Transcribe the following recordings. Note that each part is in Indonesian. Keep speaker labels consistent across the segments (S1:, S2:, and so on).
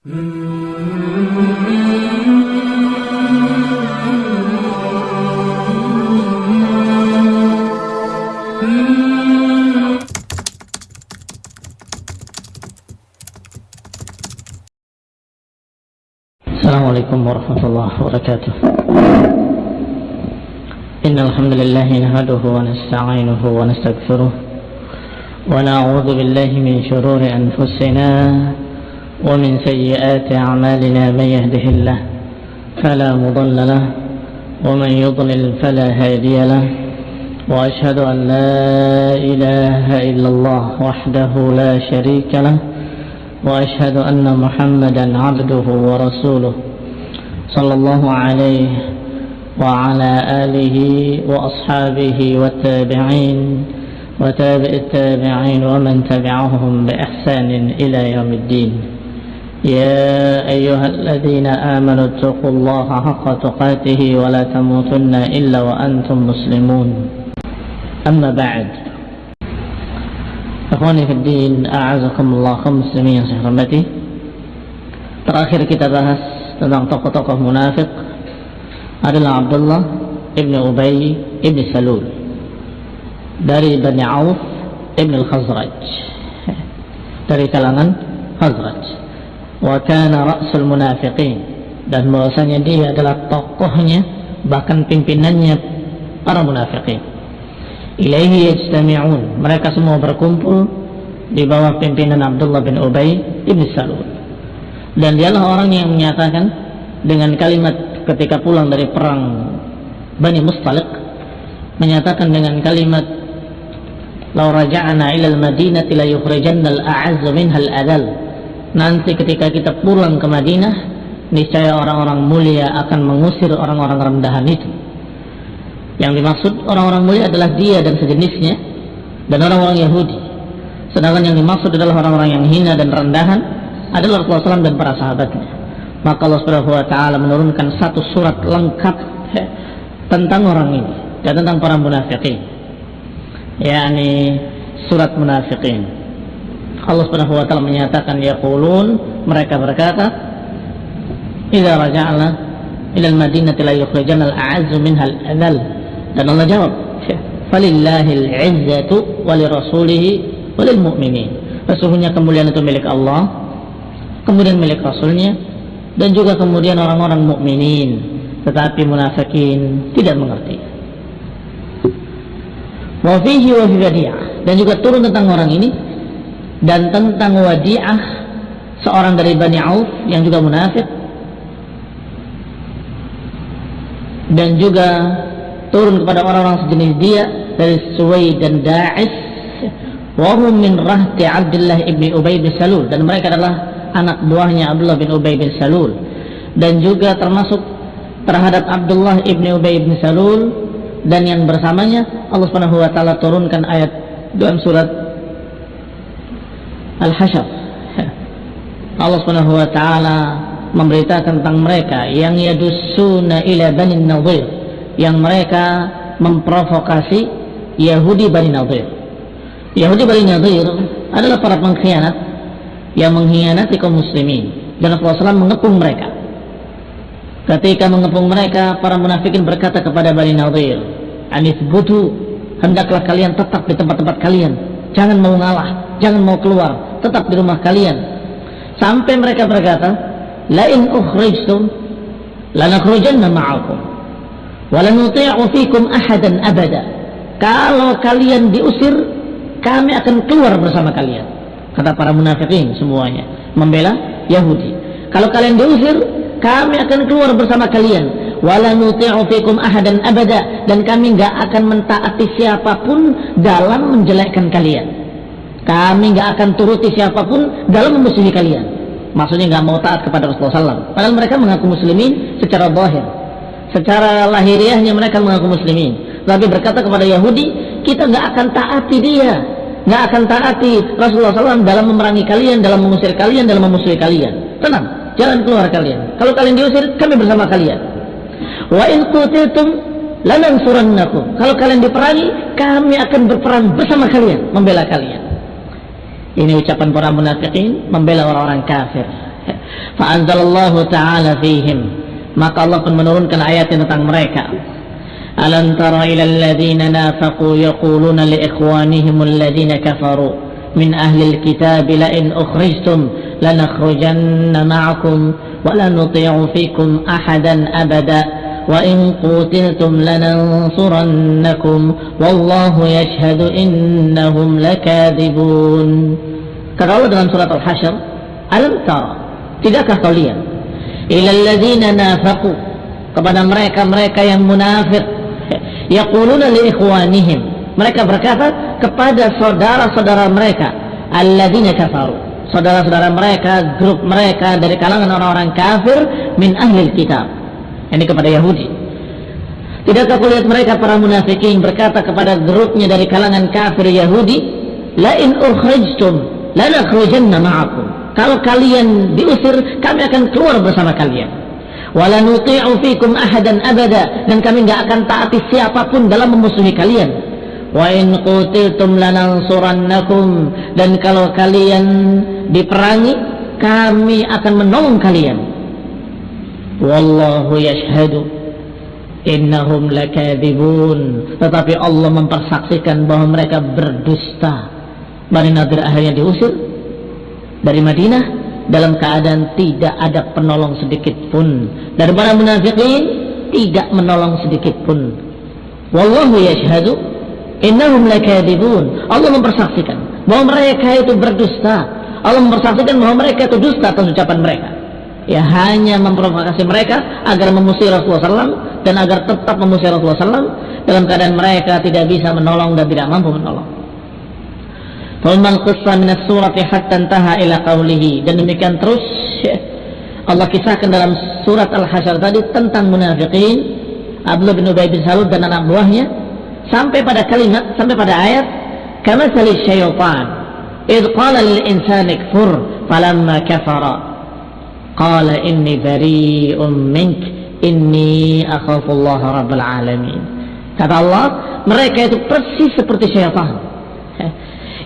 S1: السلام عليكم ورحمة الله وبركاته إن الحمد لله نهده ونستعينه ونستغفره ونعوذ بالله من شرور أنفسنا ومن سيئات أعمالنا من يهده الله فلا مضل له ومن يضلل فلا هادي له وأشهد أن لا إله إلا الله وحده لا شريك له وأشهد أن محمدا عبده ورسوله صلى الله عليه وعلى آله وأصحابه والتابعين وتابع التابعين ومن تبعهم بإحسان إلى يوم الدين. يا أيها الذين آمنوا اتقوا الله حق تقاته ولا تموتن إلا وأنتم مسلمون أما بعد din, a'azakumullah kaum muslimin yang saya hormati. Terakhir kita bahas tentang tokoh-tokoh munafik adalah Abdullah ibn Ubay ibn Salul dari Bani Auf ibn al-Khazraj dari kalangan Khazraj wa kana ra'sul munafiqin. Dan bahwasanya dia adalah tokohnya bahkan pimpinannya para munafikin ilaihi yajtami'un. Mereka semua berkumpul di bawah pimpinan Abdullah bin Ubay ibn Salul. Dan dialah orang yang menyatakan dengan kalimat ketika pulang dari perang Bani Mustalik menyatakan dengan kalimat lau raja'na ila al-madinati la yukhrijanna al-a'azzu minha al-adal nanti ketika kita pulang ke Madinah niscaya orang-orang mulia akan mengusir orang-orang rendahan itu yang dimaksud orang-orang mulia adalah dia dan sejenisnya dan orang-orang Yahudi. Sedangkan yang dimaksud adalah orang-orang yang hina dan rendahan adalah Rasulullah SAW dan para sahabatnya. Maka Allah Subhanahu wa taala menurunkan satu surat lengkap tentang orang ini dan tentang para munafikin. yakni surat munafikin. Allah Subhanahu wa taala menyatakan yaqulun. Mereka berkata idza raja'na ila al-madinati la yukhrijanna al-a'azzu minha al-adhall dan Allah jawab falillahil izzatu walirasulihi walil mu'minin sesungguhnya kemuliaan itu milik Allah kemudian milik rasulnya dan juga kemudian orang-orang mukminin. Tetapi munafikin tidak mengerti. Wa fihi wa dan juga turun tentang orang ini dan tentang wadi'ah seorang dari Bani Auf yang juga munafik. Dan juga turun kepada orang-orang sejenis dia dari Suwai dan Da'is. Wahum min rahti Abdullah ibn Ubay bin Salul. Dan mereka adalah anak buahnya Abdullah bin Ubay bin Salul. Dan juga termasuk terhadap Abdullah ibn Ubay bin Salul. Dan yang bersamanya Allah Subhanahu wa taala turunkan ayat dalam surat Al-Hasyr Allah Subhanahu wa taala memberitakan tentang mereka yang yadussuna ila bani Nadir yang mereka memprovokasi Yahudi Bani Nadir. Yahudi Bani Nadir adalah para pengkhianat yang mengkhianati kaum muslimin dan Rasulullah mengepung mereka. Ketika mengepung mereka, para munafikin berkata kepada Bani Nadir, Anis butu, hendaklah kalian tetap di tempat-tempat kalian. Jangan mau ngalah, jangan mau keluar, tetap di rumah kalian. Sampai mereka berkata, Lain ukhrijtum, lanakhrujanna ma'akum walanuti'u fikum ahadan abada. Kalau kalian diusir kami akan keluar bersama kalian. Kata para munafikin semuanya. Membela Yahudi. Kalau kalian diusir kami akan keluar bersama kalian walanuti'u fikum ahadan abada. Dan kami nggak akan mentaati siapa pun dalam menjelekkan kalian. Kami nggak akan turuti siapa pun dalam memusuhi kalian. Maksudnya nggak mau taat kepada Rasulullah SAW padahal mereka mengaku muslimin secara zahir. Secara lahiriahnya mereka mengaku muslimin. Tapi berkata kepada Yahudi kita nggak akan taati dia. Nggak akan taati Rasulullah SAW dalam memerangi kalian dalam mengusir kalian dalam memusuhi kalian. Tenang jangan keluar kalian. Kalau kalian diusir kami bersama kalian wa in qutiltum lanansurannakum. Kalau kalian diperangi kami akan berperang bersama kalian membela kalian. Ini ucapan para munafikin membela orang-orang kafir. Fa'anzalallahu ta'ala fihim. Maka Allah pun menurunkan ayat tentang mereka. Alam tara ila alladhina nafaqu yaquluna li ikhwanihim alladhina kafaru. Min ahli alkitab la in ukhrijtum lanakhrujanna ma'akum la nuti'u fikum ahadan abada وإن قتلتم لننصرنكم والله يشهد إنهم لكاذبون Kata Allah dalam surat Al-Hasyr, Alam tara, tidakkah kau lihat? Ilalladzina nafaqu, kepada mereka-mereka yang munafik. Yaquluna li ikhwanihim. Mereka berkata kepada saudara-saudara mereka, alladzina kafaru. Saudara-saudara mereka, grup mereka dari kalangan orang-orang kafir min ahli kitab. Ini kepada Yahudi. Tidakkah lihat mereka para munafikin berkata kepada grupnya dari kalangan kafir Yahudi, La in ukhrijtum lanakhrujanna ma'akum. Kalau kalian diusir, kami akan keluar bersama kalian. Wala nuti'u fikum ahadan abada dan kami nggak akan taati siapa pun dalam memusuhi kalian. Wa in qutiltum lanansurannakum. Dan kalau kalian diperangi, kami akan menolong kalian. Wallahu yashhadu innahum lakadzibun. Tetapi Allah mempersaksikan bahwa mereka berdusta. Bani Nadir akhirnya diusir dari Madinah. Dalam keadaan tidak ada penolong sedikit pun. Dari para munafikin tidak menolong sedikit pun. Wallahu yashhadu innahum lakadibun. Allah mempersaksikan bahwa mereka itu berdusta. Allah mempersaksikan bahwa mereka itu dusta atas ucapan mereka. Ya hanya memprovokasi mereka agar memusuhi Rasulullah SAW dan agar tetap memusuhi Rasulullah SAW dalam keadaan mereka tidak bisa menolong dan tidak mampu menolong. Intaha ila qawlihi. Dan demikian terus Allah kisahkan dalam surat Al-Hasyr tadi tentang munafikin Abdullah bin Ubay bin Salul dan anak buahnya sampai pada kalimat sampai pada ayat kama sali syaitan id qala lil insani kfur falamma kafara qala inni bari'un mink inni akhafu Allah rabbul alamin kata Allah mereka itu persis seperti syaitan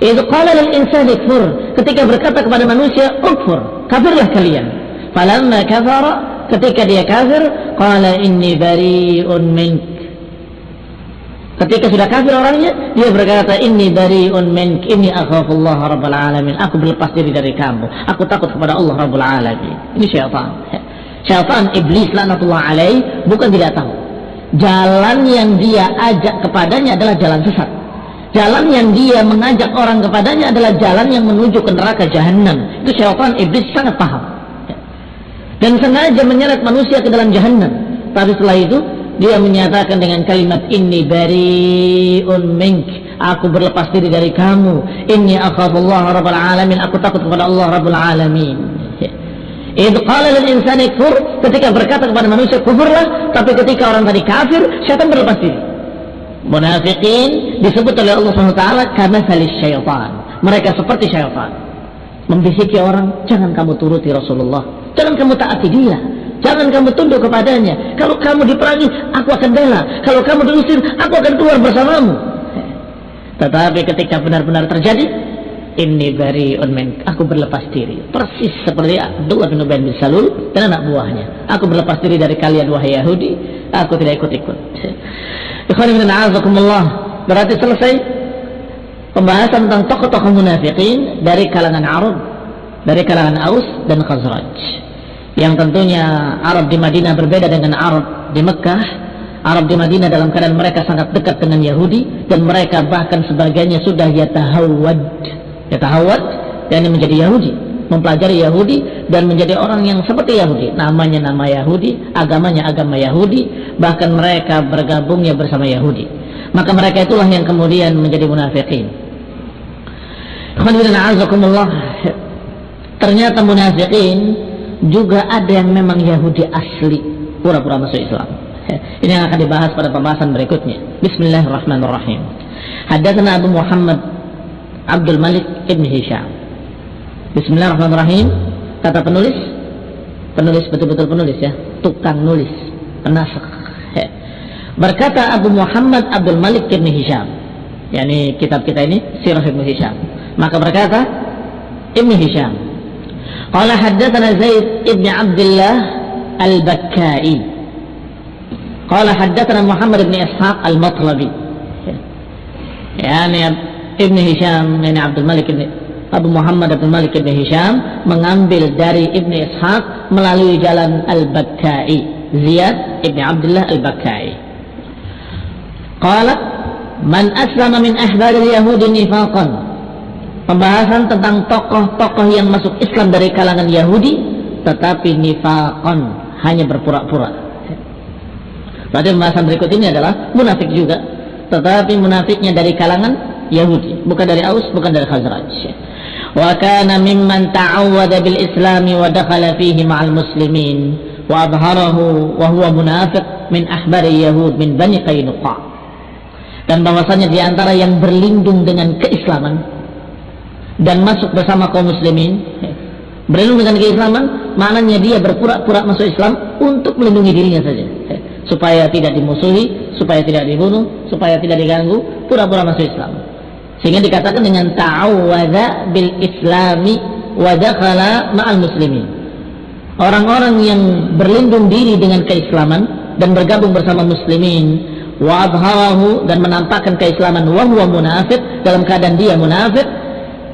S1: itu qala lil insani kfur. Ketika berkata kepada manusia, "Ukfur." Kafirlah kalian. Falamma kafara, ketika dia kafir, qala inni bari'un mink. Ketika sudah kafir orangnya, dia berkata, "Inni bari'un mink, inni akhafullah rabbul alamin." Aku berlepas diri dari kamu. Aku takut kepada Allah rabbul alamin. Ini syaitan. Syaitan iblis laknatullah alaih bukan tidak tahu. Jalan yang dia ajak kepadanya adalah jalan sesat Jalan yang dia mengajak orang kepadanya adalah jalan yang menuju ke neraka jahanam. Itu syaitan iblis sangat paham. Dan sengaja menyeret manusia ke dalam jahanam. Tapi setelah itu dia menyatakan dengan kalimat ini bariun mink. Aku berlepas diri dari kamu. Inni akhafullah rabbul alamin. Aku takut kepada Allah rabbul alamin. Itu qala lil insani kufur ketika berkata kepada manusia kufurlah, tapi ketika orang tadi kafir, syaitan berlepas diri munafikin disebut oleh Allah SWT karena salis syaitan mereka seperti syaitan membisiki orang jangan kamu turuti Rasulullah jangan kamu taati dia jangan kamu tunduk kepadanya. Kalau kamu diperangi aku akan bela. Kalau kamu diusir aku akan keluar bersamamu. Tetapi ketika benar-benar terjadi ini dari onmen aku berlepas diri. Persis seperti Abdullah bin Ubay bin Salul dan anak buahnya. Aku berlepas diri dari kalian wahai Yahudi. Aku tidak ikut-ikut. Berarti selesai pembahasan tentang tokoh-tokoh munafikin dari kalangan Arab, dari kalangan Aus dan Khazraj. Yang tentunya Arab di Madinah berbeda dengan Arab di Mekah. Arab di Madinah dalam keadaan mereka sangat dekat dengan Yahudi dan mereka bahkan sebagainya sudah yatahawad. Yatahawad yang menjadi Yahudi mempelajari Yahudi dan menjadi orang yang seperti Yahudi namanya nama Yahudi agamanya agama Yahudi bahkan mereka bergabungnya bersama Yahudi maka mereka itulah yang kemudian menjadi munafikin ternyata munafikin juga ada yang memang Yahudi asli pura-pura masuk Islam ini yang akan dibahas pada pembahasan berikutnya Bismillahirrahmanirrahim Hadatsana Abu Muhammad Abdul Malik Ibn Hisham Bismillahirrahmanirrahim. Kata penulis, penulis betul-betul penulis ya, tukang nulis, penasakh. Berkata Abu Muhammad Abdul Malik bin Hisham, yakni kitab kita ini Sirah Ibn Hisham. Maka berkata Ibn Hisham, قال حدثنا زيد ابن عبد الله البكائي قال حدثنا محمد بن إسحاق المطلبي يعني ابن هشام يعني عبد الملك بن Abu Muhammad Abdul Malik bin Hisham mengambil dari Ibn Ishaq melalui jalan Al-Bakkai Ziyad Ibn Abdullah Al-Bakkai Qala Man aslama min ahbari Yahudi nifaqan pembahasan tentang tokoh-tokoh yang masuk Islam dari kalangan Yahudi tetapi nifaqan hanya berpura-pura. Berarti pembahasan berikut ini adalah munafik juga tetapi munafiknya dari kalangan Yahudi bukan dari Aus bukan dari Khazraj. Wa kana mimman ta'awwada bil Islam wa dakhala fihi ma'al muslimin wa adharahu wa huwa munafiq min ahbari Yahud min Bani Qainuqa dan bahwasanya di antara yang berlindung dengan keislaman dan masuk bersama kaum muslimin berlindung dengan keislaman maknanya dia berpura-pura masuk Islam untuk melindungi dirinya saja. Supaya tidak dimusuhi supaya tidak dibunuh supaya tidak diganggu pura-pura masuk Islam. Sehingga dikatakan dengan ta'awwadha bil islami wa dakhala ma'al muslimin. Orang-orang yang berlindung diri dengan keislaman dan bergabung bersama muslimin wa dan menampakkan keislaman wa munafik dalam keadaan dia munafik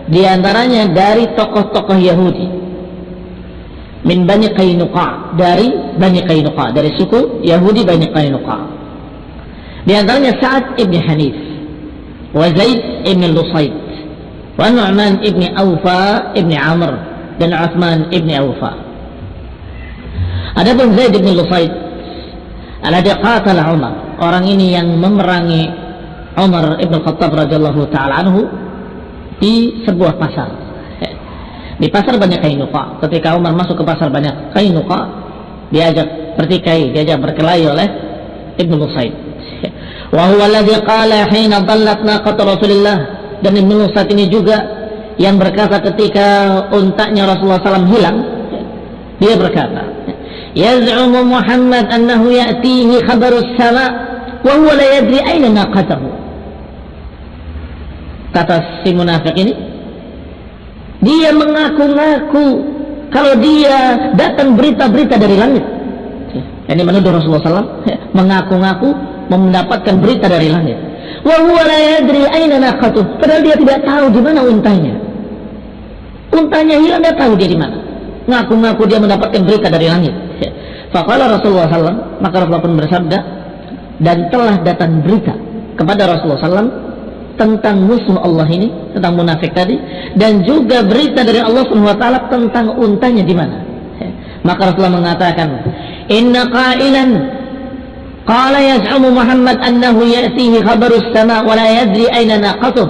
S1: di antaranya dari tokoh-tokoh Yahudi. Min Bani Qainuqa. Dari Bani Qainuqa. Dari suku Yahudi Bani Qainuqa. Di antaranya Sa'ad ibn Hanif. Wa Zaid ibn Lusayd wa Nu'man ibn Awfa ibn Amr. Dan Uthman ibn Awfa. Adapun Zaid ibn Lusayd alladhi qatala Umar. Orang ini yang memerangi Umar ibn Khattab radhiyallahu taala anhu di sebuah pasar. Di pasar banyak kainuqa. Ketika Umar masuk ke pasar banyak kainuqa diajak bertikai diajak berkelahi oleh Ibnu Lusaid wa huwa alladhi qala hina dallat naqat Rasulillah. Dan Ibnu Lusaid ini juga yang berkata ketika untaknya Rasulullah SAW hilang dia berkata yaz'umu Muhammad annahu ya'tihi khabarus sama wa huwa la yadri aina naqatahu kata si munafik ini dia mengaku-ngaku kalau dia datang berita-berita dari langit. Ini menuduh Rasulullah SAW mengaku-ngaku mendapatkan berita dari langit. Padahal dia tidak tahu di mana untanya. Untanya hilang dia tahu dia di mana. Ngaku-ngaku dia mendapatkan berita dari langit. Faqala Rasulullah SAW maka Rasulullah pun bersabda dan telah datang berita kepada Rasulullah SAW tentang musuh Allah ini, tentang munafik tadi, dan juga berita dari Allah taala tentang untanya di mana. Maka Rasulullah mengatakan, "Inna qailan qala yaz'umu Muhammad annahu ya'tihi khabarus sama wa la yadri aina naqatuh."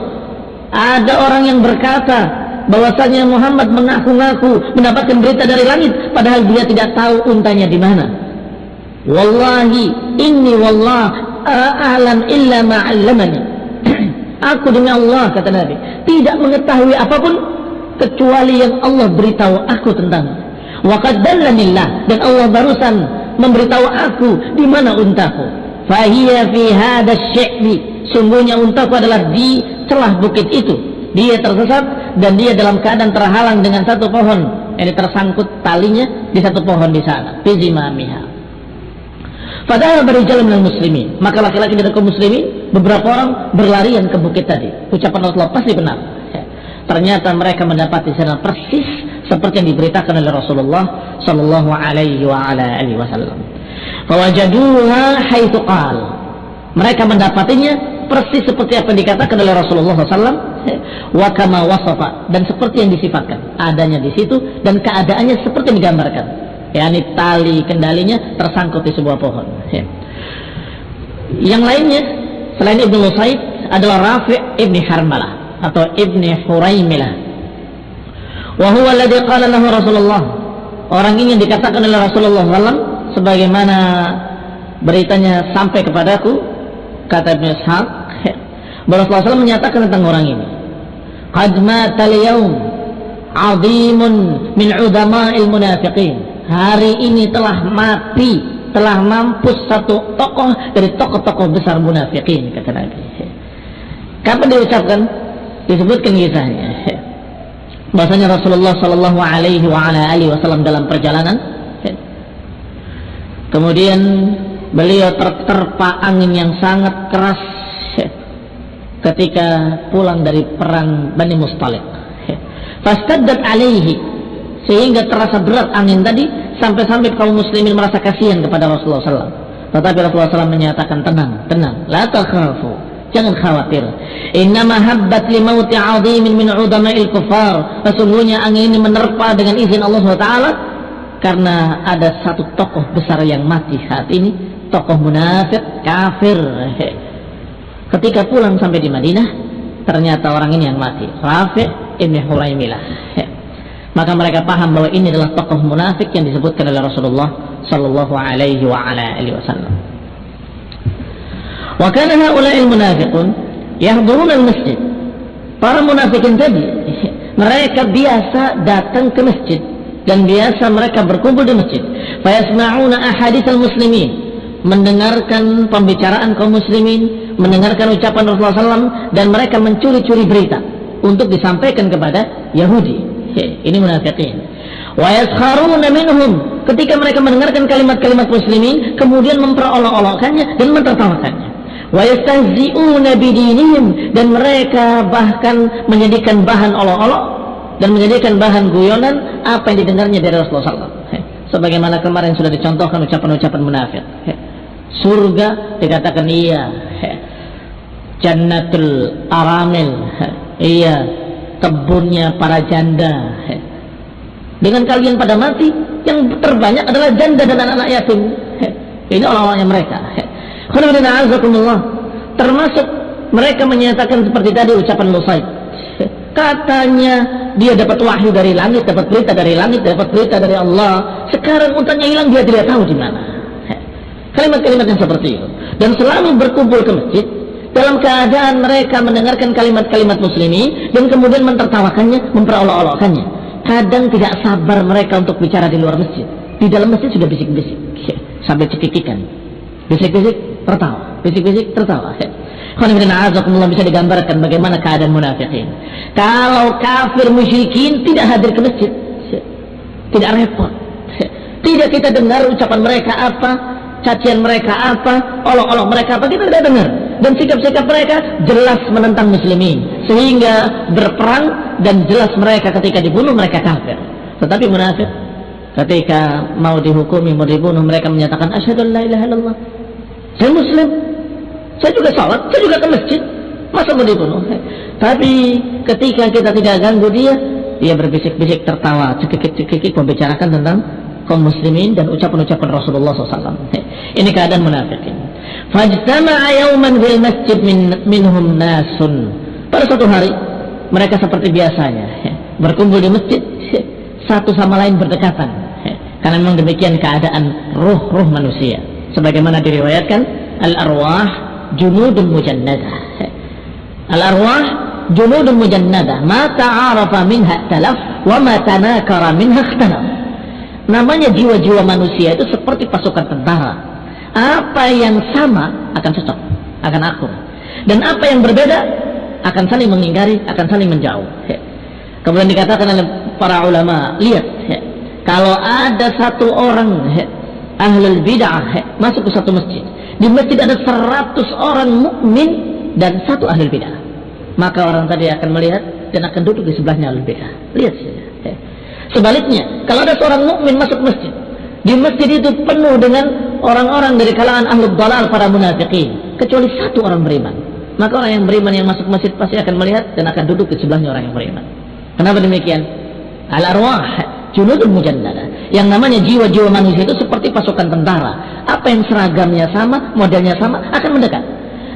S1: Ada orang yang berkata bahwasanya Muhammad mengaku-ngaku mendapatkan berita dari langit padahal dia tidak tahu untanya di mana. Wallahi inni wallah a'lam illa ma 'allamani. Aku demi Allah kata Nabi tidak mengetahui apa pun kecuali yang Allah beritahu aku tentang. Wa qaddalanillah dan Allah barusan memberitahu aku di mana untaku. Fahiya fi hadha syi'bi. Sungguhnya untaku adalah di celah bukit itu. Dia tersesat dan dia dalam keadaan terhalang dengan satu pohon. Ini tersangkut talinya di satu pohon di sana. Fi zimamiha. Padahal jalan dengan muslimin. Maka laki-laki dari kaum muslimin, beberapa orang berlarian ke bukit tadi. Ucapan Rasulullah pasti benar. Ya. Ternyata mereka mendapati sana persis seperti yang diberitakan oleh Rasulullah Sallallahu Alaihi Wasallam. Fawajaduha haitsu qal. Mereka mendapatinya persis seperti apa yang dikatakan oleh Rasulullah SAW wa kama wasafa dan seperti yang disifatkan adanya di situ dan keadaannya seperti yang digambarkan yakni tali kendalinya tersangkut di sebuah pohon ya. yang lainnya selain Ibnu Said adalah Rafi' Ibni Harmalah atau Ibni Huraimilah wa huwa alladhi qala lahu Rasulullah. Orang ini yang dikatakan oleh Rasulullah SAW sebagaimana beritanya sampai kepadaku kata Ibnu Ishaq Rasulullah SAW menyatakan tentang orang ini. Qad mata al-yawm 'azimun min 'udama'il munafiqin. Hari ini telah mati telah mampus satu tokoh dari tokoh-tokoh besar munafikin kata Nabi. Kapan diucapkan? Disebutkan kisahnya. Bahasanya Rasulullah Shallallahu Alaihi Wasallam dalam perjalanan. Kemudian beliau terterpa angin yang sangat keras ketika pulang dari perang Bani Mustalik fastaddat alaihi sehingga terasa berat angin tadi sampai-sampai kaum muslimin merasa kasihan kepada Rasulullah SAW tetapi Rasulullah SAW menyatakan tenang tenang la takhafu Jangan khawatir. Inna mahabbat li mauti azimin min udama'il kufar. Sesungguhnya angin ini menerpa dengan izin Allah SWT karena ada satu tokoh besar yang mati saat ini, tokoh munafik, kafir. Ketika pulang sampai di Madinah, ternyata orang ini yang mati, Rafi' ibn Huraimilah. Maka mereka paham bahwa ini adalah tokoh munafik yang disebutkan oleh Rasulullah sallallahu alaihi wa ala alihi wasallam. Wa kana haula'il munafiqun yahduruna al-masjid. Para munafikin tadi mereka biasa datang ke masjid dan biasa mereka berkumpul di masjid. Fayasma'una ahadits al-muslimin mendengarkan pembicaraan kaum muslimin, mendengarkan ucapan Rasulullah SAW dan mereka mencuri-curi berita untuk disampaikan kepada Yahudi. Ini munafikin. Wa yaskharuna minhum ketika mereka mendengarkan kalimat-kalimat muslimin kemudian memperolok-olokkannya dan mentertawakannya wa yastahzi'una bidinihim dan mereka bahkan menjadikan bahan olok-olok dan menjadikan bahan guyonan apa yang didengarnya dari Rasulullah SAW. Sebagaimana kemarin sudah dicontohkan ucapan-ucapan munafik. Surga dikatakan iya. Jannatul aramil. Iya. Kebunnya para janda. Dengan kalian pada mati, yang terbanyak adalah janda dan anak-anak yatim. Ini orang-orangnya mereka. Termasuk mereka menyatakan seperti tadi ucapan Lusaid katanya dia dapat wahyu dari langit dapat berita dari langit dapat berita dari Allah. Sekarang untanya hilang dia tidak tahu di mana. Kalimat-kalimat yang seperti itu. Dan selalu berkumpul ke masjid dalam keadaan mereka mendengarkan kalimat-kalimat muslimi dan kemudian mentertawakannya memperolok-olokkannya. Kadang tidak sabar mereka untuk bicara di luar masjid. Di dalam masjid sudah bisik-bisik. Sampai cekikikan. Bisik-bisik tertawa. Bisik-bisik tertawa. Alhamdulillah bisa digambarkan bagaimana keadaan munafikin. Kalau kafir musyrikin tidak hadir ke masjid tidak repot. Tidak kita dengar ucapan mereka apa cacian mereka apa? Olok-olok mereka apa? Kita tidak dengar. Dan sikap-sikap mereka jelas menentang muslimin. Sehingga berperang dan jelas mereka ketika dibunuh mereka kafir. Tetapi munafik ketika mau dihukumi mau dibunuh mereka menyatakan asyhadu la ilaha illallah. Saya muslim. Saya juga sholat. Saya juga ke masjid. Masa mau dibunuh? Tapi ketika kita tidak ganggu dia dia berbisik-bisik tertawa cekik-cekik membicarakan tentang kaum muslimin dan ucapan-ucapan Rasulullah SAW ini keadaan munafikin. Fajtama'a yawman fil masjid min, minhum nasun. Pada suatu hari mereka seperti biasanya berkumpul di masjid satu sama lain berdekatan karena memang demikian keadaan ruh-ruh manusia. Sebagaimana diriwayatkan al-arwah junudun mujannadah al-arwah junudun mujannadah ma ta'arafa minha talaf wa ma tanakara minha ikhtalaf namanya jiwa-jiwa manusia itu seperti pasukan tentara apa yang sama akan cocok akan akur dan apa yang berbeda akan saling mengingkari akan saling menjauh kemudian dikatakan oleh para ulama lihat kalau ada satu orang ahlul bid'ah masuk ke satu masjid. Di masjid ada seratus orang mukmin dan satu ahlul bid'ah. Maka orang tadi akan melihat dan akan duduk di sebelahnya ahlul bid'ah. Lihat saja. Sebaliknya, kalau ada seorang mukmin masuk masjid, di masjid itu penuh dengan orang-orang dari kalangan ahlul dalal para munafikin, kecuali satu orang beriman. Maka orang yang beriman yang masuk masjid pasti akan melihat dan akan duduk di sebelahnya orang yang beriman. Kenapa demikian? Al-arwah junudul mujannada. Yang namanya jiwa-jiwa manusia itu seperti pasukan tentara. Apa yang seragamnya sama, modelnya sama, akan mendekat.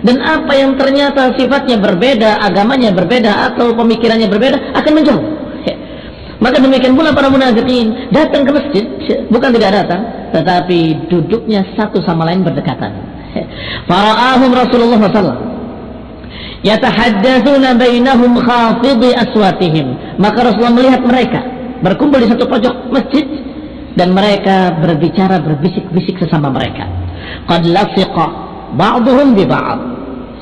S1: Dan apa yang ternyata sifatnya berbeda, agamanya berbeda, atau pemikirannya berbeda, akan menjauh. Maka demikian pula para munafikin datang ke masjid, bukan tidak datang, tetapi duduknya satu sama lain berdekatan. Fara'ahum Rasulullah SAW yatahaddatsuna bainahum khafidhi aswatihim maka Rasulullah melihat mereka berkumpul di satu pojok masjid dan mereka berbicara berbisik-bisik sesama mereka. Qad lafiqa ba'dhum bi ba'd.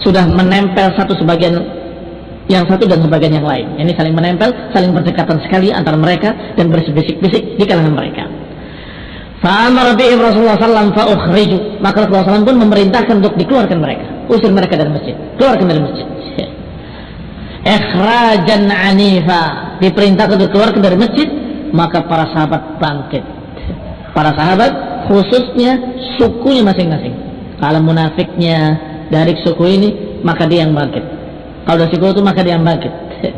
S1: Sudah menempel satu sebagian yang satu dan sebagian yang lain. Ini saling menempel, saling berdekatan sekali antara mereka dan berbisik-bisik di kalangan mereka. Fa'amar bi'im Rasulullah SAW fa'ukhriju. Maka Rasulullah SAW pun memerintahkan untuk dikeluarkan mereka. Usir mereka dari masjid. Keluarkan dari masjid. Ikhrajan anifa. Diperintahkan untuk keluarkan dari masjid. Maka para sahabat bangkit. Para sahabat khususnya sukunya masing-masing. Kalau munafiknya dari suku ini, maka dia yang bangkit. Kalau dari suku itu, maka dia bangkit.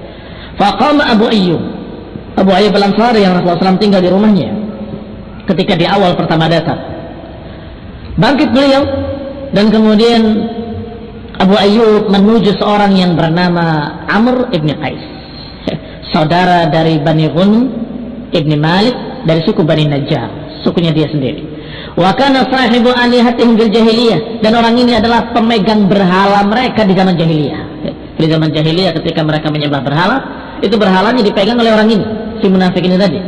S1: Faqama Abu Ayyub. Abu Ayyub al-Ansari yang Rasulullah SAW tinggal di rumahnya. Ketika di awal pertama datang. Bangkit beliau. Dan kemudian Abu Ayyub menuju seorang yang bernama Amr ibn Qais. Saudara dari Bani Ghunm ibn Malik dari suku Bani Najjar. Sukunya dia sendiri. Wa kana sahibu alihatihim bil jahiliyah dan orang ini adalah pemegang berhala mereka di zaman jahiliyah. Di zaman jahiliyah ketika mereka menyembah berhala, itu berhalanya dipegang oleh orang ini, si munafik ini tadi.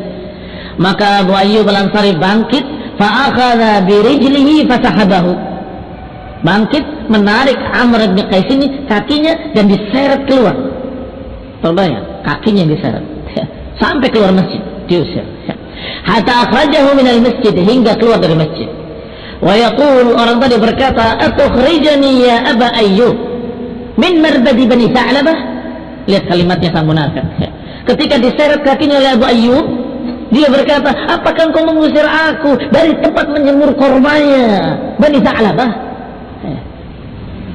S1: Maka Abu Ayyub Al-Ansari bangkit, fa akhadha bi rijlihi fasahabahu. Bangkit, menarik Amr bin Qais ini kakinya dan diseret keluar. Terbayang, kakinya diseret. Sampai keluar masjid, diusir hatta akhrajahu minal masjid hingga keluar dari masjid wa yaqul orang tadi berkata atukhrijani ya aba ayyub min marbadi bani sa'labah. Lihat kalimatnya sang munafik. Ketika diseret kakinya oleh Abu Ayyub dia berkata apakah engkau mengusir aku dari tempat menyemur kormanya Bani Sa'labah?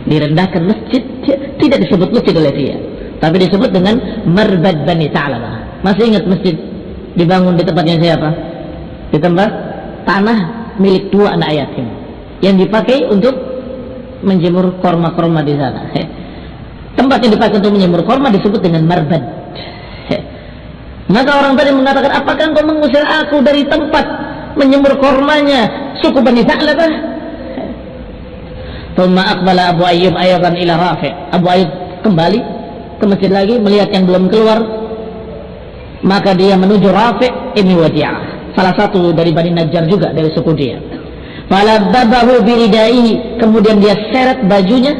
S1: Direndahkan masjid tidak disebut masjid oleh dia tapi disebut dengan Marbad Bani Sa'labah. Masih ingat masjid dibangun di tempatnya siapa? Di tempat tanah milik dua anak yatim yang dipakai untuk menjemur korma-korma di sana. Tempat yang dipakai untuk menjemur korma disebut dengan marbad. Maka orang tadi mengatakan, apakah engkau mengusir aku dari tempat menjemur kormanya suku Bani Sa'labah? Thumma aqbala Abu Ayyub ayatan ila Rafi. Abu Ayyub kembali ke masjid lagi melihat yang belum keluar maka dia menuju Rafi' ini Wadi'ah salah satu dari Bani Najjar juga dari suku dia falabbabahu biridaihi kemudian dia seret bajunya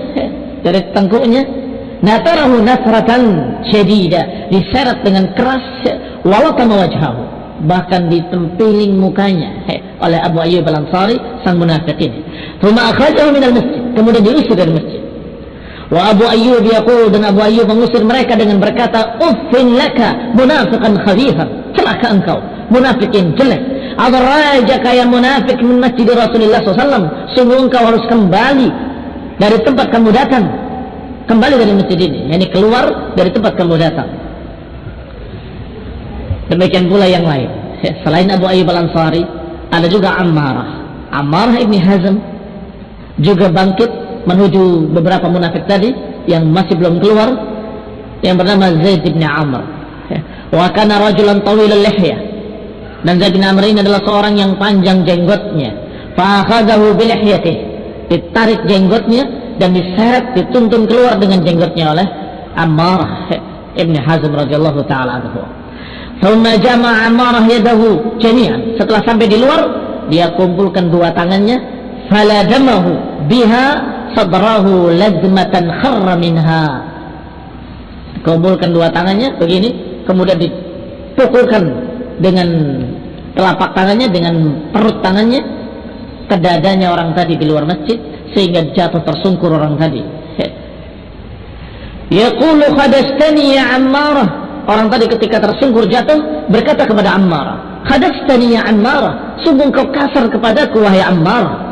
S1: dari tengkuknya natarahu nasratan syedida diseret dengan keras walakama wajhahu bahkan ditempiling mukanya eh, oleh Abu Ayyub al-Ansari sang munafik ini masjid kemudian diusir dari masjid Wa Abu Ayyub yaqul dan Abu Ayyub mengusir mereka dengan berkata, "Uffin laka munafiqan khabithan." Celaka engkau, munafik yang jelek. Adrajaka ya munafik min masjid Rasulullah SAW. Sungguh engkau harus kembali dari tempat kamu datang. Kembali dari masjid ini, yakni keluar dari tempat kamu datang. Demikian pula yang lain. Selain Abu Ayyub Al-Ansari, ada juga Ammarah. Ammarah ibni Hazm juga bangkit menuju beberapa munafik tadi yang masih belum keluar yang bernama Zaid bin Amr wa kana rajulan tawil lihya dan Zaid bin Amr ini adalah seorang yang panjang jenggotnya fa akhadahu bi lihyatihi ditarik jenggotnya dan diseret dituntun keluar dengan jenggotnya oleh Ammar ibn Hazm radhiyallahu taala anhu. Thumma jama'a Ammarah yadahu jami'an. Setelah sampai di luar, dia kumpulkan dua tangannya, faladamahu biha sadrahu lazmatan kharra minha. Kumpulkan dua tangannya begini. Kemudian dipukulkan dengan telapak tangannya dengan perut tangannya ke dadanya orang tadi di luar masjid sehingga jatuh tersungkur orang tadi. Yaqulu khadastani ya ammarah. Orang tadi ketika tersungkur jatuh berkata kepada ammarah khadastani ya ammarah sungguh kau kasar kepadaku wahai ammarah.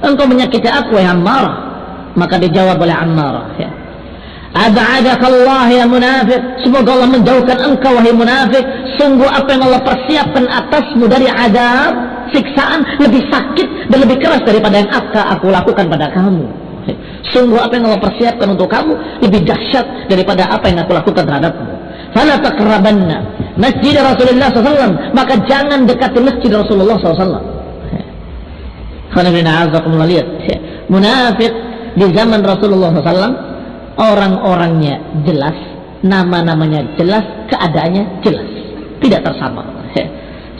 S1: Engkau menyakiti aku wahai Ammar maka dijawab oleh Ammar ya Allah ya munafik semoga Allah menjauhkan engkau wahai munafik sungguh apa yang Allah persiapkan atasmu dari adab siksaan lebih sakit dan lebih keras daripada yang akan aku lakukan pada kamu. Sungguh apa yang Allah persiapkan untuk kamu lebih dahsyat daripada apa yang aku lakukan terhadapmu. Fala taqrabanna masjid Rasulullah SAW maka jangan dekati masjid Rasulullah SAW lihat. Munafik di zaman Rasulullah SAW orang-orangnya jelas nama-namanya jelas keadaannya jelas. Tidak tersamar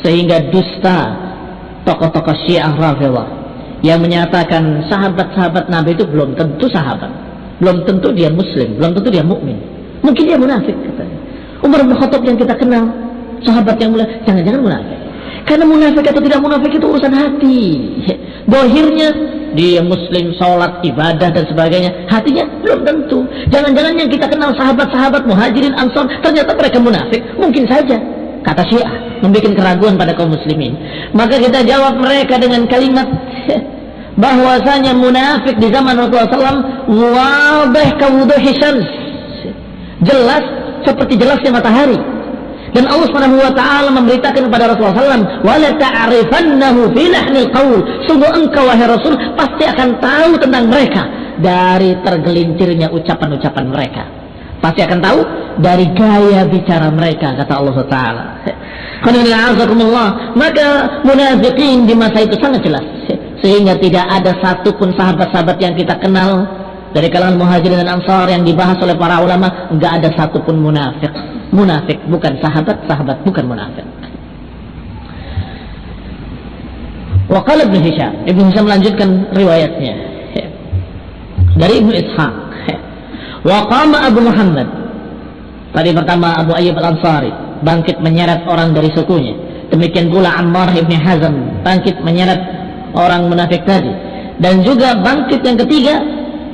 S1: sehingga dusta tokoh-tokoh syiah Rafidah yang menyatakan sahabat-sahabat Nabi itu belum tentu sahabat belum tentu dia muslim belum tentu dia mukmin Mungkin dia munafik katanya. Umar bin Khattab yang kita kenal, sahabat yang mulia, jangan-jangan munafik. Karena munafik atau tidak munafik itu urusan hati. Dohirnya dia muslim, sholat, ibadah dan sebagainya. Hatinya belum tentu. Jangan-jangan yang kita kenal sahabat-sahabat muhajirin ansor ternyata mereka munafik. Mungkin saja. Kata Syiah membuat keraguan pada kaum muslimin. Maka kita jawab mereka dengan kalimat bahwasanya munafik di zaman Rasulullah SAW wabah kawuduhi syams. Jelas seperti jelasnya matahari. Dan Allah taala memberitakan kepada Rasulullah SAW wala ta'rifannahu fi lahnil sungguh engkau wahai Rasul pasti akan tahu tentang mereka dari tergelincirnya ucapan-ucapan mereka pasti akan tahu dari gaya bicara mereka kata Allah taala. Maka munafikin di masa itu sangat jelas. Sehingga tidak ada satupun sahabat-sahabat yang kita kenal dari kalangan muhajirin dan ansar yang dibahas oleh para ulama nggak ada satupun munafik munafik bukan sahabat sahabat bukan munafik Waqala Ibn Hisham. Ibn Hisham melanjutkan riwayatnya. Dari Ibn Ishaq Waqama Abu Muhammad. Tadi pertama Abu Ayyub Al-Ansari bangkit menyeret orang dari sukunya. Demikian pula Ammar Ibn Hazm bangkit menyeret orang munafik tadi. Dan juga bangkit yang ketiga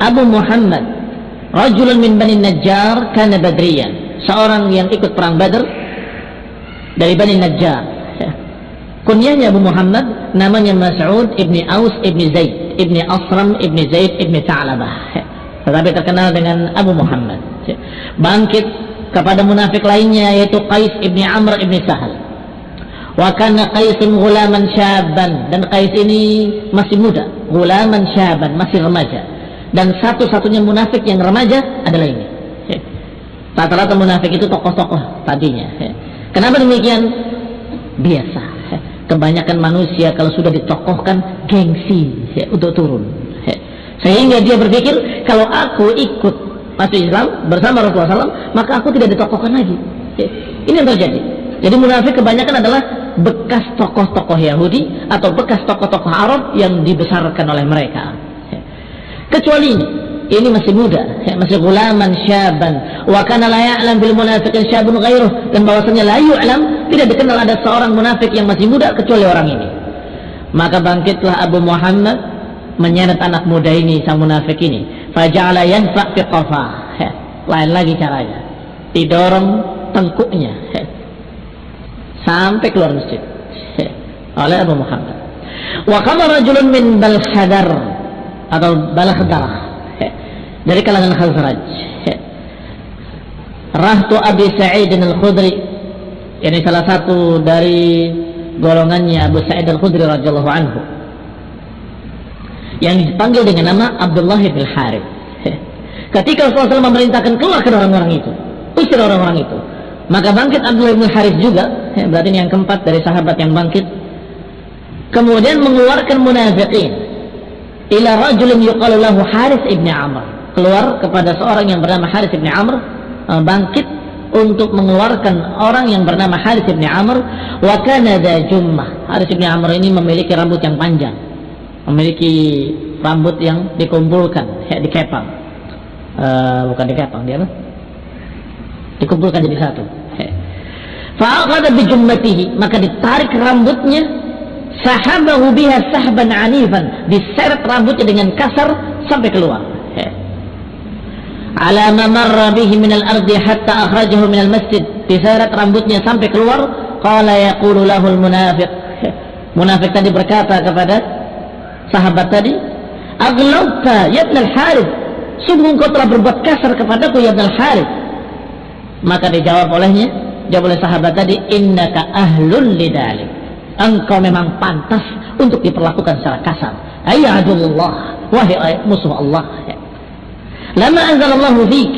S1: Abu Muhammad. Rajulun min Bani Najjar kana badriyan. Seorang yang ikut perang Badr dari Bani Najjar. Kunyahnya Abu Muhammad namanya Mas'ud ibni Aus ibni Zaid ibni Asram ibni Zaid ibni Ta'labah tetapi terkenal dengan Abu Muhammad. Bangkit kepada munafik lainnya yaitu Qais ibni Amr ibni Sahal wa kana Qaisun gulaman syaban. Dan Qais ini masih muda. Gulaman syaban masih remaja. Dan satu-satunya munafik yang remaja adalah ini. Rata-rata munafik itu tokoh-tokoh tadinya. Kenapa demikian? Biasa. Kebanyakan manusia kalau sudah ditokohkan gengsi untuk turun sehingga dia berpikir kalau aku ikut masuk Islam bersama Rasulullah SAW maka aku tidak ditokohkan lagi. Ini yang terjadi. Jadi munafik kebanyakan adalah bekas tokoh-tokoh Yahudi atau bekas tokoh-tokoh Arab yang dibesarkan oleh mereka. Kecuali ini. Ini masih muda. Masih gulaman syaban. Wa kana la ya'lam bil munafiqin syabun ghairuh. Dan bahwasanya la yu'lam tidak dikenal ada seorang munafik yang masih muda kecuali orang ini. Maka bangkitlah Abu Muhammad menyeret anak muda ini sang munafik ini. Faja'ala yanfa' fi lain lagi caranya. Didorong tengkuknya. Ya, sampai keluar masjid. Oleh Abu Muhammad. Wa qama rajulun min balhadar atau balah darah dari kalangan Khazraj. Rahtu Abi Sa'id Al-Khudri. Ini salah satu dari golongannya Abu Sa'id Al-Khudri radhiyallahu anhu yang dipanggil dengan nama Abdullah bin Harith. Ketika Rasulullah memerintahkan keluarkan orang-orang itu usir orang-orang itu maka bangkit Abdullah bin Harith juga berarti ini yang keempat dari sahabat yang bangkit kemudian mengeluarkan munafiqin ila rajulin yuqalu lahu Haris ibni Amr. Keluar kepada seorang yang bernama Haris ibni Amr uh, bangkit untuk mengeluarkan orang yang bernama Haris ibni Amr wa kana Haris ibni Amr ini memiliki rambut yang panjang memiliki rambut yang dikumpulkan ya dikepang uh, bukan dikepang dia apa? dikumpulkan jadi satu. Fa'aqada bijummatihi maka ditarik rambutnya sahabahu biha sahban anifan diseret rambutnya dengan kasar sampai keluar. Ala mamarra bihi minal ardi hatta akhrajahu minal masjid diseret rambutnya sampai keluar qala yaqulu lahul munafiq. Munafik tadi berkata kepada sahabat tadi aglauta ya ibn al-harith. Sungguh engkau telah berbuat kasar kepadaku ya ibn al-harith. Maka dijawab olehnya jawab oleh sahabat tadi innaka ahlun lidalik. Engkau memang pantas untuk diperlakukan secara kasar. Ayyadullah wahai musuh Allah. Lama anzalallahu fik.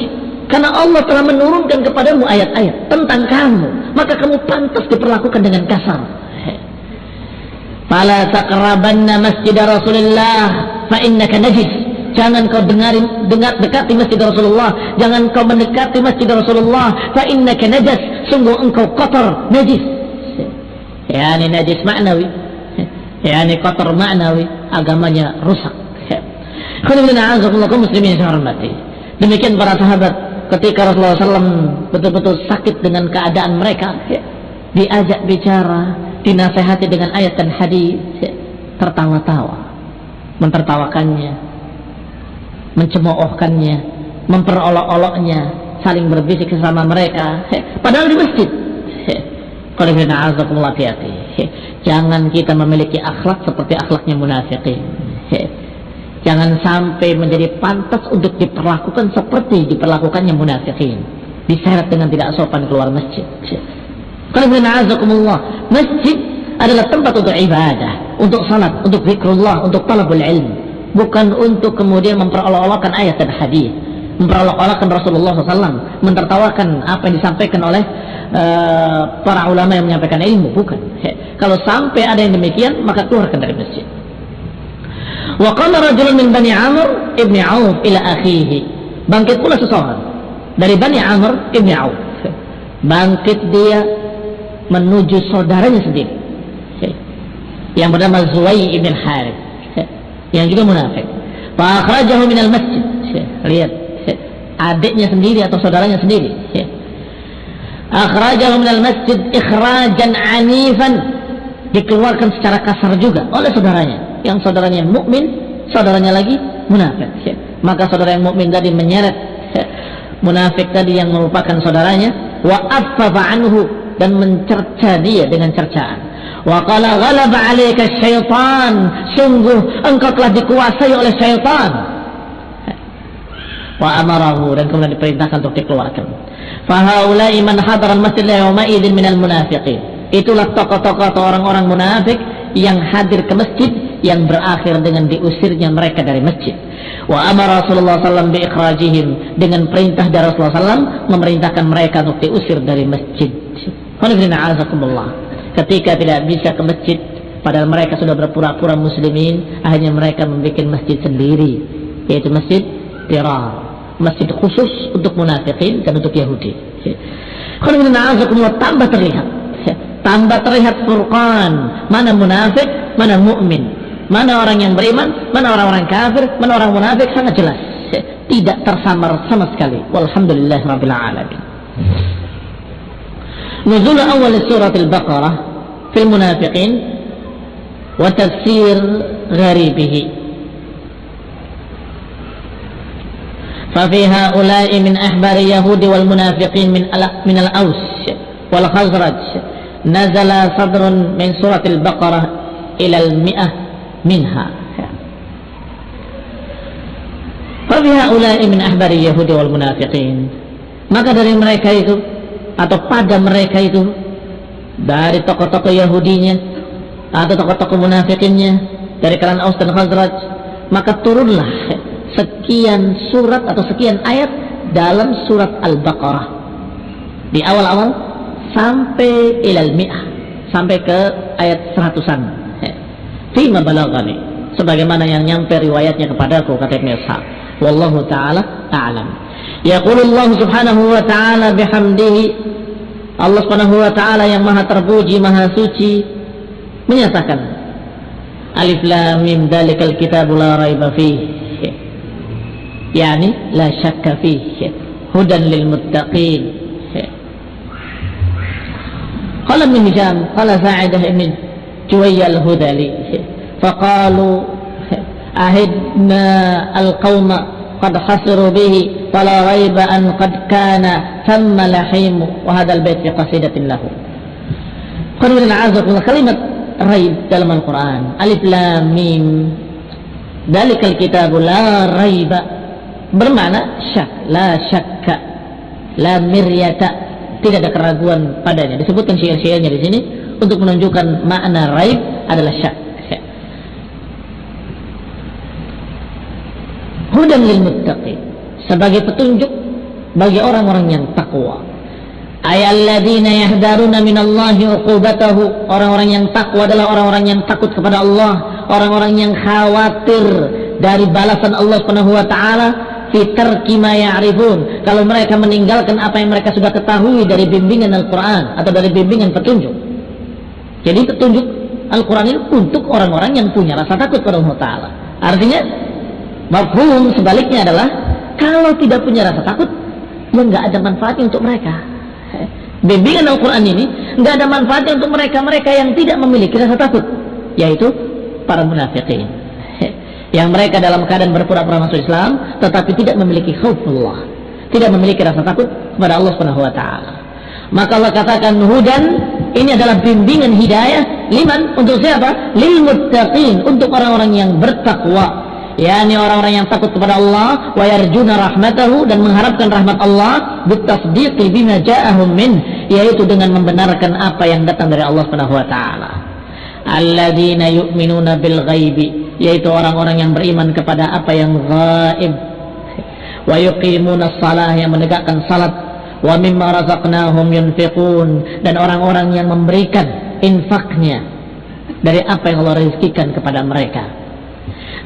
S1: Karena Allah telah menurunkan kepadamu ayat-ayat tentang kamu maka kamu pantas diperlakukan dengan kasar fala taqrabanna masjid Rasulullah fa innaka najis. Jangan kau dengarin dengar dekati masjid Rasulullah. Jangan kau mendekati masjid Rasulullah fa innaka najas sungguh engkau kotor najis. Yani najis maknawi. Yani kotor maknawi. Agamanya rusak. Muslimin yang hormati. Demikian para sahabat ketika Rasulullah SAW betul-betul sakit dengan keadaan mereka, diajak bicara, dinasehati dengan ayat dan hadis, tertawa-tawa, mentertawakannya, mencemoohkannya, memperolok-oloknya, saling berbisik sama mereka, padahal di masjid. Jangan kita memiliki akhlak seperti akhlaknya munafikin. Jangan sampai menjadi pantas untuk diperlakukan seperti diperlakukannya munafikin. Diseret dengan tidak sopan keluar masjid. Masjid adalah tempat untuk ibadah, untuk salat, untuk zikrullah, untuk talabul ilm. Bukan untuk kemudian memperolok-olokkan ayat dan hadis memperolok-olokkan Rasulullah SAW, mentertawakan apa yang disampaikan oleh uh, para ulama yang menyampaikan ilmu, bukan. He. Kalau sampai ada yang demikian, maka keluarkan dari masjid. Wa qala rajulun min Bani Amr ibni Auf ila akhihi. Bangkit pula seseorang dari Bani Amr ibni Auf. Bangkit dia menuju saudaranya sendiri. Yang bernama Zuwai ibn Harith. Yang juga munafik. Fa akhrajahu minal masjid. Lihat adiknya sendiri atau saudaranya sendiri akhrajahu minal masjid ikhrajan anifan dikeluarkan secara kasar juga oleh saudaranya yang saudaranya mukmin saudaranya lagi munafik maka saudara yang mukmin tadi menyeret munafik tadi yang merupakan saudaranya wa affafa anhu dan mencerca dia dengan cercaan wa qala ghalaba alayka syaitan sungguh engkau telah dikuasai oleh syaitan wa amarahu dan kemudian diperintahkan untuk dikeluarkan. Fahaulai man hadar al-masjid yawma idzin minal munafiqin. Itulah tokoh-tokoh atau orang-orang munafik yang hadir ke masjid yang berakhir dengan diusirnya mereka dari masjid. Wa amara Rasulullah SAW bi ikhrajihim dengan perintah dari Rasulullah SAW memerintahkan mereka untuk diusir dari masjid. Ketika tidak bisa ke masjid, padahal mereka sudah berpura-pura muslimin, akhirnya mereka membuat masjid sendiri, yaitu masjid Tirar masjid khusus untuk munafikin dan untuk Yahudi. Tambah terlihat, tambah terlihat furqan mana munafik, mana mukmin, mana orang yang beriman, mana orang-orang kafir, mana orang munafik sangat jelas, tidak tersamar sama sekali. Walhamdulillah rabbil alamin. نزول أول سورة البقرة في المنافقين وتفسير غريبه. ففي هؤلاء من أحبار اليهود والمنافقين من من الأوس والخزرج نزل صدر من سورة البقرة إلى المئة منها. ففي هؤلاء من أحبار اليهود والمنافقين maka dari mereka itu atau pada mereka itu. Dari tokoh-tokoh Yahudinya. Atau tokoh-tokoh munafikinnya. Dari kalangan Aus dan Khazraj. Maka turunlah sekian surat atau sekian ayat dalam surat Al-Baqarah. Di awal-awal sampai ilal mi'ah. Sampai ke ayat seratusan. Fima balagani. Sebagaimana yang nyampe riwayatnya kepadaku kata Ibn Ishaq. Wallahu taala a'lam يقول الله سبحانه وتعالى بحمده. الله سبحانه وتعالى يا مها تربوجي مها سوتي من يتكلم ألف لام من ذلك الكتاب لا ريب فيه يعني لا شك فيه هدى للمتقين قال ابن هشام قال ساعده ابن جوي الهدى لي فقالوا أهدنا القوم قد حصروا به فلا ريب أن قد كان ثم لحيم وهذا البيت في قصيدة له قالوا عزكم كلمة ريب dalam Al-Quran Alif Lam Mim Dalikal kitabu la raiba bermakna syak la syakka la miryata tidak ada keraguan padanya disebutkan syair-syairnya di sini untuk menunjukkan makna raib adalah syak Hudan lil muttaqi sebagai petunjuk bagi orang-orang yang takwa. Ayalladzina yahdaruna minallahi uqubatahu. Orang-orang yang takwa adalah orang-orang yang takut kepada Allah. Orang-orang yang khawatir dari balasan Allah Subhanahu wa taala. Fitar kima ya'rifun. Kalau mereka meninggalkan apa yang mereka sudah ketahui dari bimbingan Al-Quran atau dari bimbingan petunjuk. Jadi petunjuk Al-Quran ini untuk orang-orang yang punya rasa takut kepada Allah Ta'ala. Artinya mafhum sebaliknya adalah kalau tidak punya rasa takut yang nggak ada manfaatnya untuk mereka. Bimbingan Al-Quran ini nggak ada manfaatnya untuk mereka-mereka yang tidak memiliki rasa takut, yaitu para munafikin. Yang mereka dalam keadaan berpura-pura masuk Islam, tetapi tidak memiliki khaufullah, tidak memiliki rasa takut kepada Allah Subhanahu Wa Taala. Maka Allah katakan hudan ini adalah bimbingan hidayah liman untuk siapa? Lil muttaqin untuk orang-orang yang bertakwa yakni orang-orang yang takut kepada Allah wa yarjuna rahmatahu dan mengharapkan rahmat Allah bitasdiqi bima ja'ahum min yaitu dengan membenarkan apa yang datang dari Allah Subhanahu wa taala. Alladzina yu'minuna bil ghaibi yaitu orang-orang yang beriman kepada apa yang gaib wa yuqimuna shalah yang menegakkan salat. Wa mimma razaqnahum yunfiqun dan orang-orang yang memberikan infaknya dari apa yang Allah rezekikan kepada mereka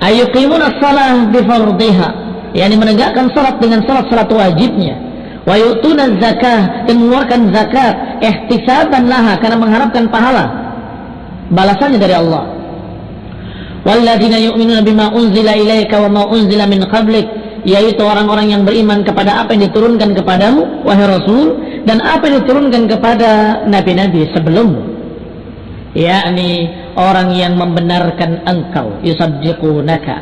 S1: ayuqimuna salah bifardhiha. Yakni menegakkan salat dengan salat-salat wajibnya. Wa yu'tuna zakah dan mengeluarkan zakat ihtisaban laha karena mengharapkan pahala. Balasannya dari Allah. Walladzina yu'minuna bima unzila ilaika wa ma unzila min qablik yaitu orang-orang yang beriman kepada apa yang diturunkan kepadamu wahai rasul dan apa yang diturunkan kepada nabi-nabi sebelummu yakni orang yang membenarkan engkau yusaddiqunaka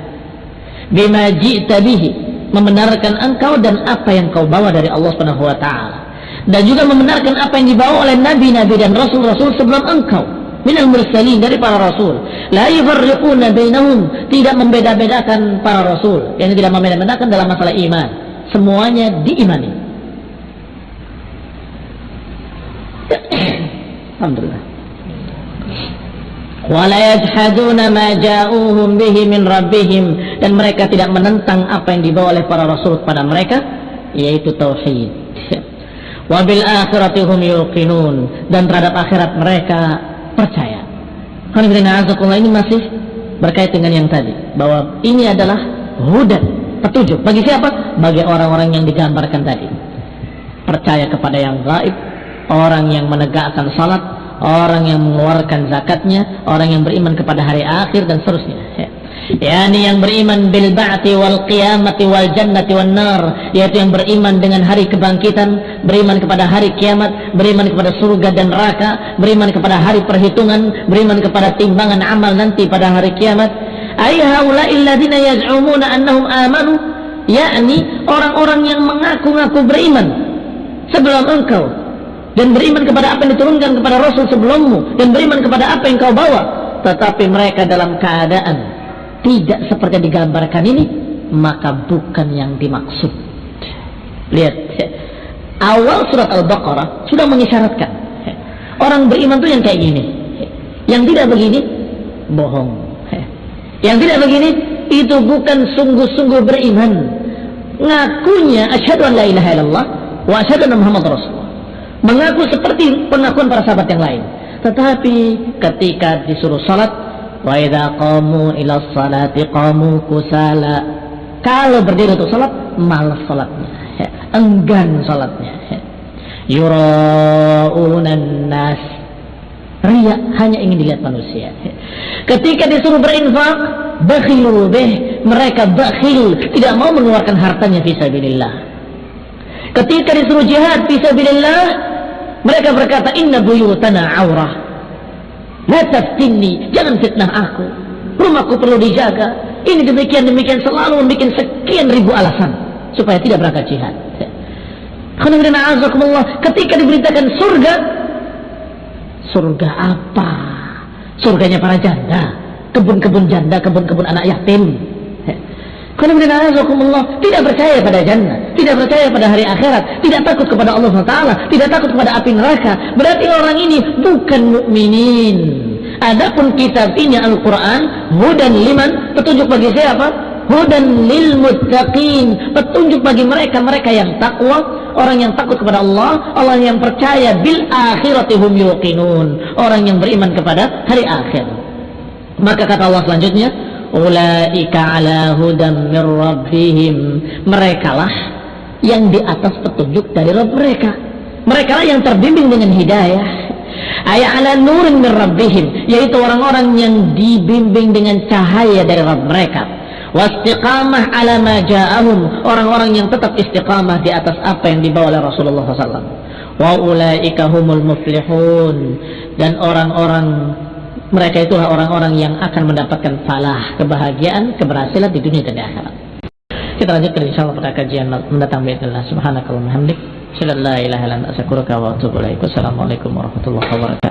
S1: bima ji'ta bihi membenarkan engkau dan apa yang kau bawa dari Allah Subhanahu wa taala. Dan juga membenarkan apa yang dibawa oleh nabi-nabi dan rasul-rasul sebelum engkau minal mursalin dari para rasul. La yufarriquna bainahum tidak membeda-bedakan para rasul. Yang tidak membeda-bedakan dalam masalah iman. Semuanya diimani. Alhamdulillah ja'uhum dan mereka tidak menentang apa yang dibawa oleh para rasul kepada mereka yaitu tauhid. Wa bil akhirati hum yuqinun. Dan terhadap akhirat mereka percaya. Ini masih berkait dengan yang tadi. Bahwa ini adalah hudan petunjuk. Bagi siapa? Bagi orang-orang yang digambarkan tadi. Percaya kepada yang gaib orang yang menegakkan salat orang yang mengeluarkan zakatnya, orang yang beriman kepada hari akhir dan seterusnya. Ya. Yani yang beriman bil ba'ti wal qiyamati wal jannati wan nar, yaitu yang beriman dengan hari kebangkitan, beriman kepada hari kiamat, beriman kepada surga dan neraka, beriman kepada hari perhitungan, beriman kepada timbangan amal nanti pada hari kiamat. Ay haula'i alladziina yaz'umuna annahum amanu, yakni orang-orang yang mengaku-ngaku beriman sebelum engkau dan beriman kepada apa yang diturunkan kepada Rasul sebelummu. Dan beriman kepada apa yang kau bawa. Tetapi mereka dalam keadaan tidak seperti yang digambarkan ini maka bukan yang dimaksud. Lihat awal surat Al-Baqarah sudah mengisyaratkan orang beriman itu yang kayak gini yang tidak begini bohong yang tidak begini itu bukan sungguh-sungguh beriman. Ngakunya asyhadu an la ilaha illallah wa asyhadu anna muhammad rasul mengaku seperti pengakuan para sahabat yang lain tetapi ketika disuruh salat wa idza qamu ila salati qamu kusala kalau berdiri untuk salat malas salatnya ya. enggan salatnya ya. yuraunan nas ria hanya ingin dilihat manusia ya. ketika disuruh berinfak bakhilu bih mereka bakhil tidak mau mengeluarkan hartanya fisabilillah ketika disuruh jihad fisabilillah mereka berkata, Inna buyutana aurah. La taftinni, jangan fitnah aku. Rumahku perlu dijaga. Ini demikian demikian selalu membuat sekian ribu alasan supaya tidak berangkat jihad. Ketika diberitakan surga, surga apa? Surganya para janda, kebun-kebun janda, kebun-kebun anak yatim. Tidak percaya pada jannah, tidak percaya pada hari akhirat, tidak takut kepada Allah SWT, tidak takut kepada api neraka. Berarti orang ini bukan mukminin. Adapun kitab ini Al-Quran, hudan liman, petunjuk bagi siapa? Hudan lil muttaqin, petunjuk bagi mereka-mereka yang takwa, orang yang takut kepada Allah, Allah yang percaya bil akhirati hum yuqinun, orang yang beriman kepada hari akhir. Maka kata Allah selanjutnya, ulaika ala hudam mir rabbihim. Mereka lah yang di atas petunjuk dari Rabb mereka. Mereka lah yang terbimbing dengan hidayah. Ayat ala nurin mir yaitu orang-orang yang dibimbing dengan cahaya dari Rabb mereka. Wastiqamah ala ma ja'ahum orang-orang yang tetap istiqamah di atas apa yang dibawa oleh Rasulullah SAW wa ulaika humul muflihun dan orang-orang mereka itulah orang-orang yang akan mendapatkan falah kebahagiaan keberhasilan di dunia dan di akhirat. Kita lanjutkan insyaallah pada kajian mendatang bismillah subhanakallah hamdik. Assalamualaikum warahmatullahi wabarakatuh.